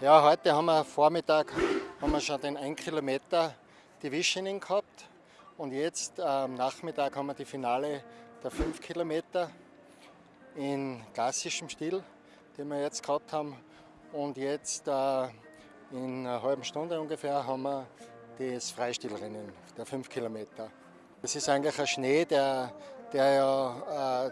Ja, heute haben wir Vormittag haben wir schon den 1 Kilometer Divisioning gehabt und jetzt äh, am Nachmittag haben wir die Finale der 5 Kilometer in klassischem Stil, den wir jetzt gehabt haben und jetzt äh, in einer halben Stunde ungefähr haben wir das Freistilrennen der 5 Kilometer. Es ist eigentlich ein Schnee, der, der ja äh,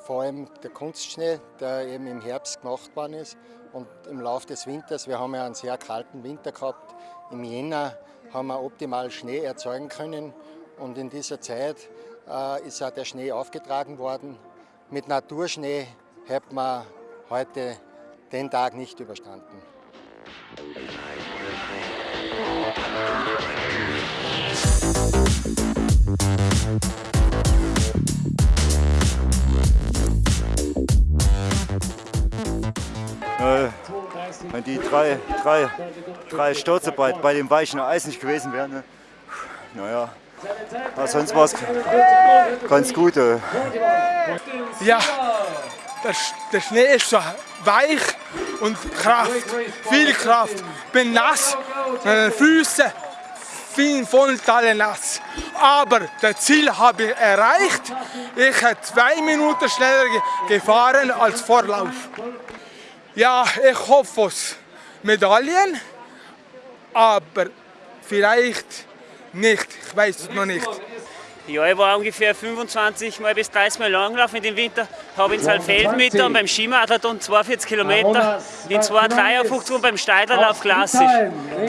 vor allem der Kunstschnee, der eben im Herbst gemacht worden ist und im Laufe des Winters, wir haben ja einen sehr kalten Winter gehabt, im Jänner haben wir optimal Schnee erzeugen können und in dieser Zeit äh, ist auch der Schnee aufgetragen worden. Mit Naturschnee hat man heute den Tag nicht überstanden. Wenn die drei, drei, drei Stürze bei, bei dem weichen Eis nicht gewesen wären, ne? naja, aber sonst war es ganz gut. Äh. Ja, der, Schnee ist so weich und Kraft, viel Kraft. Bin nass, meine Füße sind voll nass. Aber das Ziel habe ich erreicht. Ich habe zwei Minuten schneller gefahren als Vorlauf. Ja, ich hoffe auf Medaillen, aber vielleicht nicht. Ich weiß es noch nicht. Ja, ich war ungefähr 25 Mal bis 30 Mal Langlauf in dem Winter. Habe in Saalfeld mit und beim Skimarathon 42 Kilometer, in 2,53 und beim Steilerlauf klassisch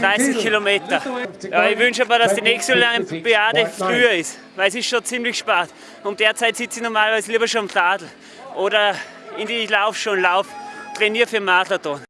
30 Kilometer. Ja, ich wünsche aber, dass die nächste Olympiade früher ist, weil es ist schon ziemlich spät. Um derzeit sitze ich normalerweise lieber schon am Tadel oder in die Lauf schon Lauf, trainiere für Marathon.